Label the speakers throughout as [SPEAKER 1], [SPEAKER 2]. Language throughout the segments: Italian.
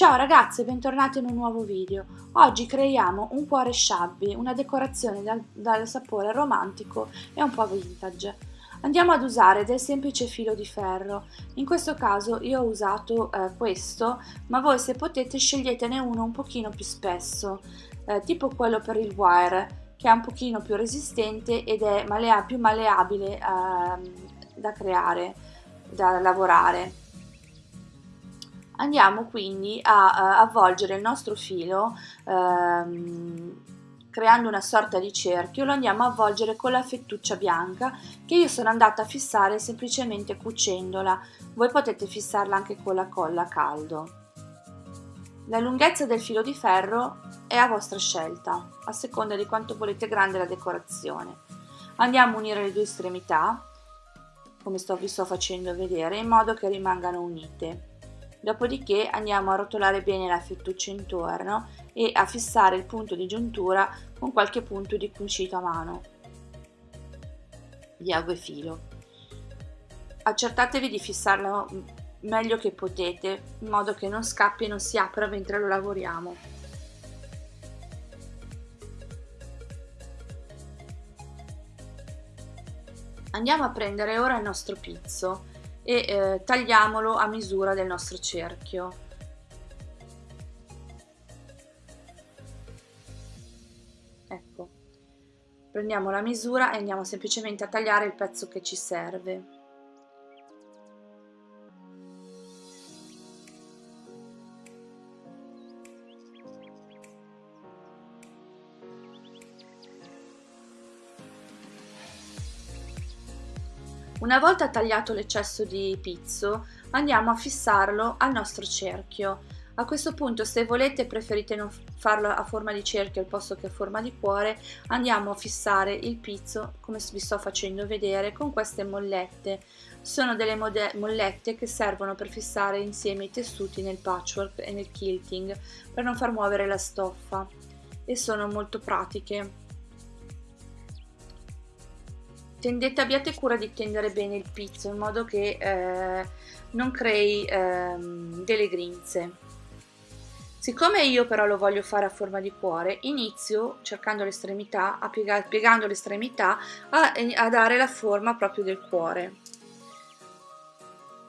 [SPEAKER 1] Ciao ragazze, bentornati in un nuovo video. Oggi creiamo un cuore shabby, una decorazione dal, dal, sapore romantico e un po' vintage. Andiamo ad usare del semplice filo di ferro. In questo caso io ho usato eh, questo, ma voi se potete sceglietene uno un pochino più spesso, eh, tipo quello per il wire, che è un pochino più resistente ed è malea più malleabile eh, da creare, da lavorare andiamo quindi a, a avvolgere il nostro filo ehm, creando una sorta di cerchio lo andiamo a avvolgere con la fettuccia bianca che io sono andata a fissare semplicemente cucendola. Voi potete fissarla anche con la colla a caldo. La lunghezza del filo di ferro è a vostra scelta a seconda di quanto volete grande la decorazione. Andiamo a unire le due estremità come sto, vi sto facendo vedere in modo che rimangano unite Dopodiché andiamo a rotolare bene la fettuccia intorno e a fissare il punto di giuntura con qualche punto di cucito a mano di ago e filo. Accertatevi di fissarlo meglio che potete in modo che non scappi e non si apra mentre lo lavoriamo. Andiamo a prendere ora il nostro pizzo e eh, tagliamolo a misura del nostro cerchio. Ecco, prendiamo la misura e andiamo semplicemente a tagliare il pezzo che ci serve. Una volta tagliato l'eccesso di pizzo andiamo a fissarlo al nostro cerchio. A questo punto se volete preferite non farlo a forma di cerchio al posto che a forma di cuore andiamo a fissare il pizzo come vi sto facendo vedere con queste mollette. Sono delle mollette che servono per fissare insieme i tessuti nel patchwork e nel quilting per non far muovere la stoffa e sono molto pratiche tendete, abbiate cura di tendere bene il pizzo in modo che eh, non crei eh, delle grinze. Siccome io però lo voglio fare a forma di cuore, inizio cercando l'estremità, piegando l'estremità a, a dare la forma proprio del cuore.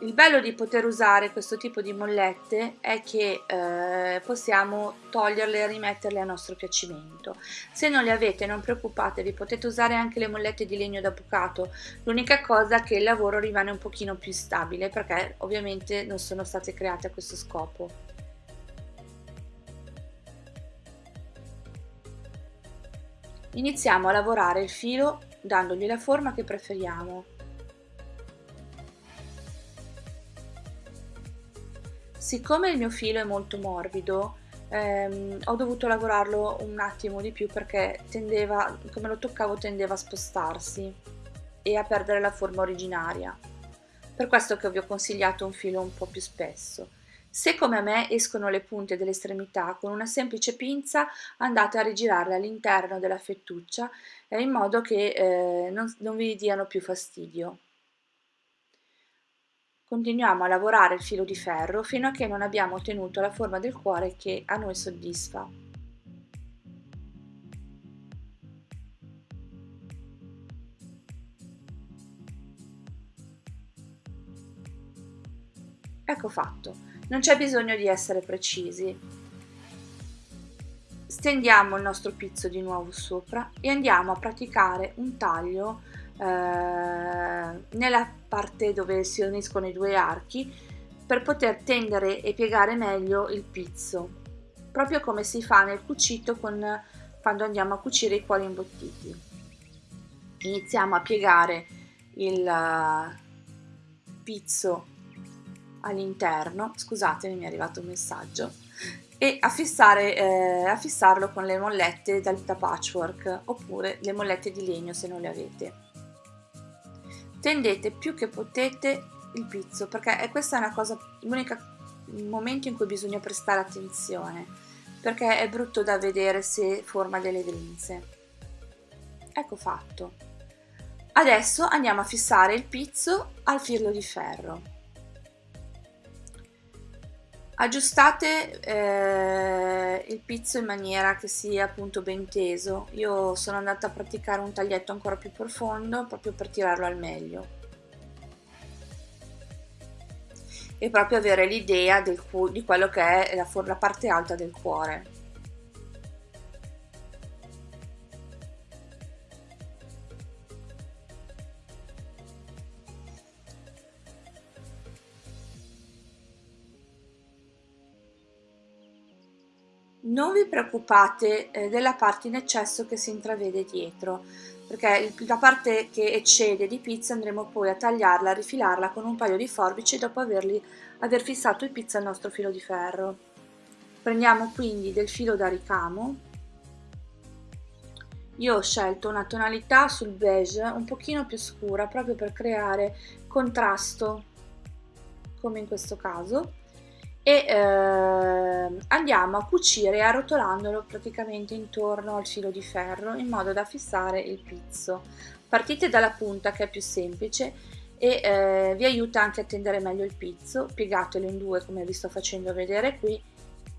[SPEAKER 1] Il bello di poter usare questo tipo di mollette è che eh, possiamo toglierle e rimetterle a nostro piacimento. Se non le avete non preoccupatevi, potete usare anche le mollette di legno da bucato, l'unica cosa è che il lavoro rimane un pochino più stabile perché ovviamente non sono state create a questo scopo. Iniziamo a lavorare il filo dandogli la forma che preferiamo. Siccome il mio filo è molto morbido, ehm, ho dovuto lavorarlo un attimo di più perché tendeva, come lo toccavo tendeva a spostarsi e a perdere la forma originaria. Per questo che vi ho consigliato un filo un po' più spesso. Se come a me escono le punte delle estremità, con una semplice pinza andate a rigirarle all'interno della fettuccia eh, in modo che eh, non, non vi diano più fastidio. Continuiamo a lavorare il filo di ferro fino a che non abbiamo ottenuto la forma del cuore che a noi soddisfa. Ecco fatto, non c'è bisogno di essere precisi. Stendiamo il nostro pizzo di nuovo sopra e andiamo a praticare un taglio eh, nella parte dove si uniscono i due archi per poter tendere e piegare meglio il pizzo proprio come si fa nel cucito con, quando andiamo a cucire i cuori imbottiti. Iniziamo a piegare il uh, pizzo all'interno scusatemi mi è arrivato un messaggio e a, fissare, eh, a fissarlo con le mollette da patchwork oppure le mollette di legno se non le avete tendete più che potete il pizzo perché è questa è una cosa l'unico momento in cui bisogna prestare attenzione perché è brutto da vedere se forma delle grinze. Ecco fatto. Adesso andiamo a fissare il pizzo al filo di ferro Aggiustate eh, il pizzo in maniera che sia appunto ben teso. Io sono andata a praticare un taglietto ancora più profondo proprio per tirarlo al meglio. E proprio avere l'idea di quello che è la, la parte alta del cuore. Non vi preoccupate eh, della parte in eccesso che si intravede dietro, perché la parte che eccede di pizza andremo poi a tagliarla, a rifilarla con un paio di forbici dopo averli, aver fissato il pizza al nostro filo di ferro. Prendiamo quindi del filo da ricamo, io ho scelto una tonalità sul beige un pochino più scura proprio per creare contrasto come in questo caso e eh, andiamo a cucire arrotolandolo praticamente intorno al filo di ferro in modo da fissare il pizzo. Partite dalla punta che è più semplice e eh, vi aiuta anche a tendere meglio il pizzo, piegatelo in due come vi sto facendo vedere qui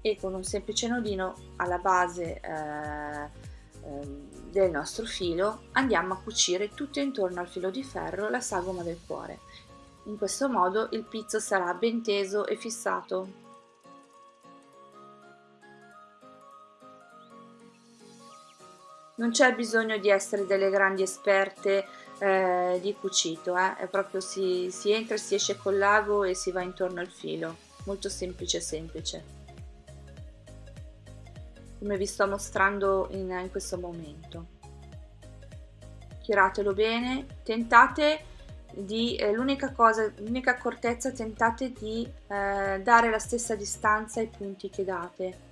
[SPEAKER 1] e con un semplice nodino alla base eh, ehm, del nostro filo andiamo a cucire tutto intorno al filo di ferro la sagoma del cuore. In questo modo il pizzo sarà ben teso e fissato. Non c'è bisogno di essere delle grandi esperte eh, di cucito, eh? è proprio si, si entra, si esce col lago e si va intorno al filo, molto semplice semplice, come vi sto mostrando in, in questo momento. Tiratelo bene, tentate di eh, l'unica cosa, l'unica accortezza, tentate di eh, dare la stessa distanza ai punti che date.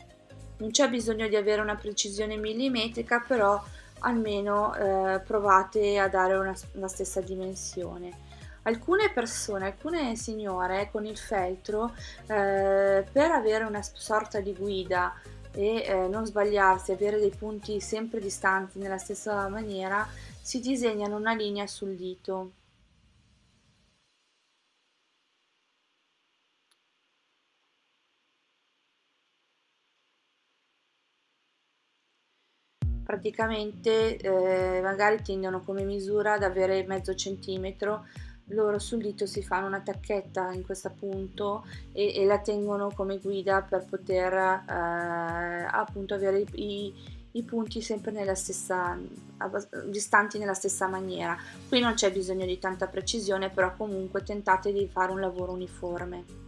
[SPEAKER 1] Non c'è bisogno di avere una precisione millimetrica, però almeno eh, provate a dare una, la stessa dimensione. Alcune persone, alcune signore con il feltro, eh, per avere una sorta di guida e eh, non sbagliarsi, avere dei punti sempre distanti nella stessa maniera, si disegnano una linea sul dito praticamente eh, magari tendono come misura ad avere mezzo centimetro. Loro sul dito si fanno una tacchetta in questo punto e, e la tengono come guida per poter eh, appunto avere i, i, punti sempre nella stessa distanti nella stessa maniera. Qui non c'è bisogno di tanta precisione però comunque tentate di fare un lavoro uniforme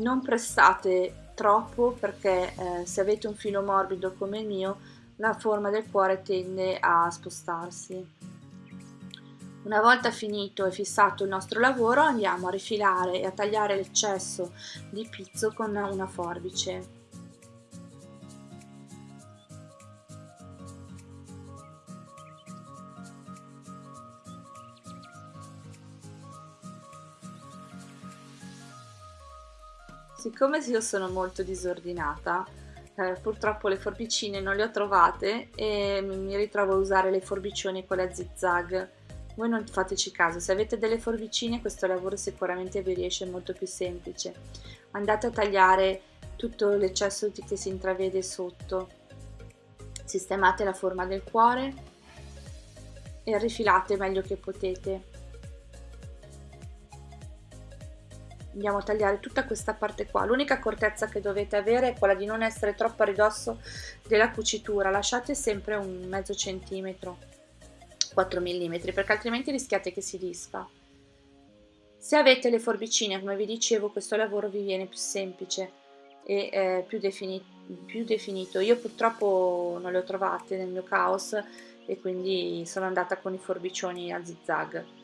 [SPEAKER 1] non pressate troppo perché eh, se avete un filo morbido come il mio la forma del cuore tende a spostarsi. Una volta finito e fissato il nostro lavoro andiamo a rifilare e a tagliare l'eccesso di pizzo con una forbice. Siccome io sono molto disordinata, eh, purtroppo le forbicine non le ho trovate e mi ritrovo a usare le forbicioni con la zigzag. Voi non fateci caso, se avete delle forbicine questo lavoro sicuramente vi riesce molto più semplice. Andate a tagliare tutto l'eccesso che si intravede sotto. Sistemate la forma del cuore e rifilate meglio che potete. Andiamo a tagliare tutta questa parte qua. L'unica accortezza che dovete avere è quella di non essere troppo a ridosso della cucitura. Lasciate sempre un mezzo centimetro 4 mm perché altrimenti rischiate che si disfa. Se avete le forbicine come vi dicevo questo lavoro vi viene più semplice e eh, più, defini più definito. Io purtroppo non le ho trovate nel mio caos e quindi sono andata con i forbicioni a zigzag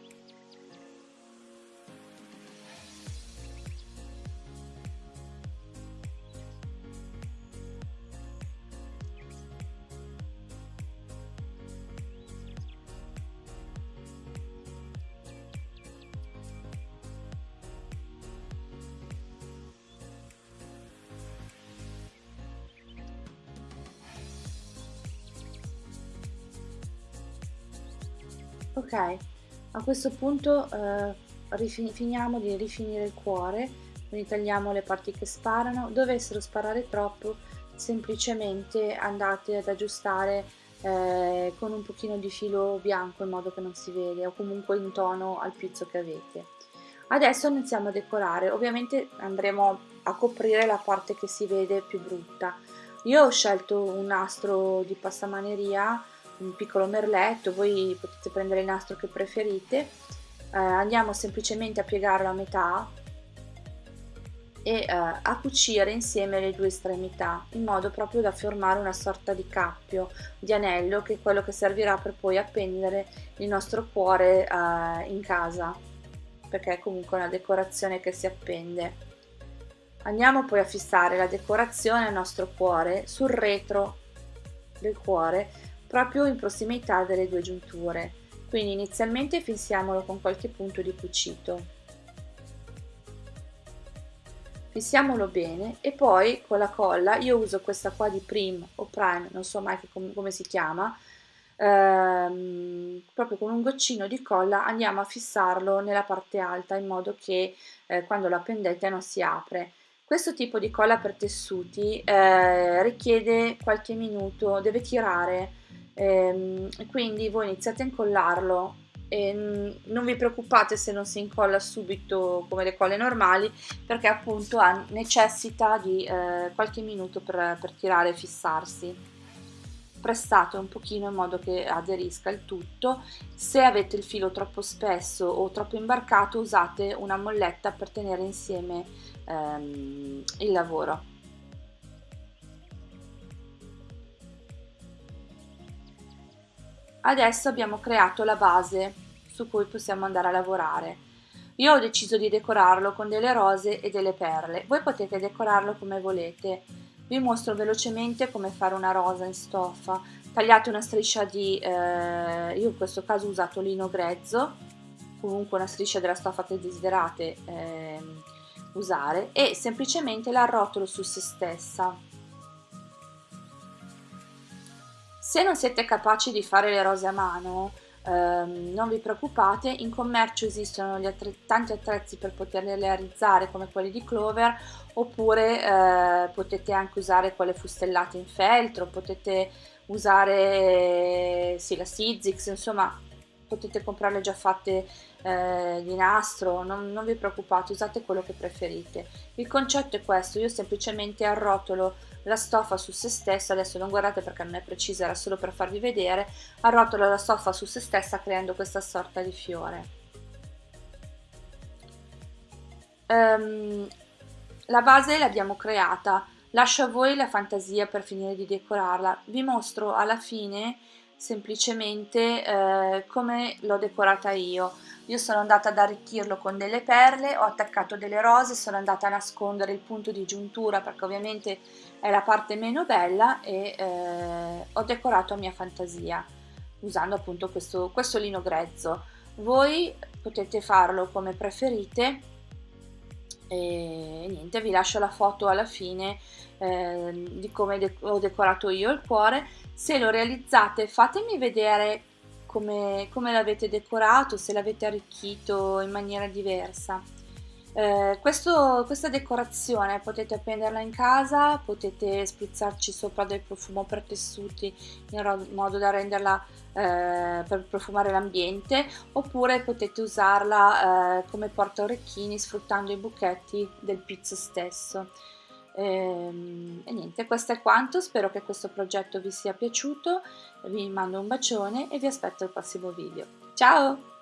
[SPEAKER 1] ok a questo punto eh, finiamo di rifinire il cuore quindi tagliamo le parti che sparano. Dovessero sparare troppo semplicemente andate ad aggiustare eh, con un pochino di filo bianco in modo che non si vede o comunque in tono al pizzo che avete. Adesso iniziamo a decorare. Ovviamente andremo a coprire la parte che si vede più brutta. Io ho scelto un nastro di passamaneria un piccolo merletto voi potete prendere il nastro che preferite. Eh, andiamo semplicemente a piegarlo a metà e eh, a cucire insieme le due estremità in modo proprio da formare una sorta di cappio di anello che è quello che servirà per poi appendere il nostro cuore eh, in casa perché è comunque una decorazione che si appende. Andiamo poi a fissare la decorazione al nostro cuore sul retro del cuore proprio in prossimità delle due giunture. Quindi inizialmente fissiamolo con qualche punto di cucito. Fissiamolo bene e poi con la colla io uso questa qua di Prim o Prime non so mai com come si chiama ehm, proprio con un goccino di colla andiamo a fissarlo nella parte alta in modo che eh, quando la pendete non si apre. Questo tipo di colla per tessuti eh, richiede qualche minuto deve tirare ehm, quindi voi iniziate a incollarlo e non vi preoccupate se non si incolla subito come le colle normali perché appunto ha, necessita di eh, qualche minuto per, per tirare e fissarsi. Pressate un pochino in modo che aderisca il tutto. Se avete il filo troppo spesso o troppo imbarcato usate una molletta per tenere insieme ehm, il lavoro Adesso abbiamo creato la base su cui possiamo andare a lavorare. Io ho deciso di decorarlo con delle rose e delle perle, voi potete decorarlo come volete. Vi mostro velocemente come fare una rosa in stoffa. Tagliate una striscia di, eh, io in questo caso ho usato lino grezzo, comunque una striscia della stoffa che desiderate eh, usare e semplicemente la arrotolo su se stessa Se non siete capaci di fare le rose a mano, ehm, non vi preoccupate, in commercio esistono gli tanti attrezzi per poterle realizzare come quelli di Clover oppure eh, potete anche usare quelle fustellate in feltro, potete usare sì, la Sizzix, insomma potete comprarle già fatte eh, di nastro, non, non, vi preoccupate, usate quello che preferite. Il concetto è questo, io semplicemente arrotolo la stoffa su se stessa, adesso non guardate perché non è precisa, era solo per farvi vedere, arrotolo la stoffa su se stessa creando questa sorta di fiore. Um, la base l'abbiamo creata, lascio a voi la fantasia per finire di decorarla, vi mostro alla fine semplicemente eh, come l'ho decorata io. Io sono andata ad arricchirlo con delle perle, ho attaccato delle rose, sono andata a nascondere il punto di giuntura perché ovviamente è la parte meno bella e eh, ho decorato a mia fantasia usando appunto questo, questo lino grezzo. Voi potete farlo come preferite e niente, vi lascio la foto alla fine eh, di come de ho decorato io il cuore. Se lo realizzate fatemi vedere come, come l'avete decorato, se l'avete arricchito in maniera diversa. Eh, questo, questa decorazione potete appenderla in casa, potete spruzzarci sopra del profumo per tessuti in modo da renderla eh, per profumare l'ambiente oppure potete usarla eh, come porta orecchini sfruttando i buchetti del pizzo stesso. E, ehm, e niente, questo è quanto, spero che questo progetto vi sia piaciuto, vi mando un bacione e vi aspetto al prossimo video. Ciao!